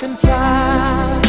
can fly.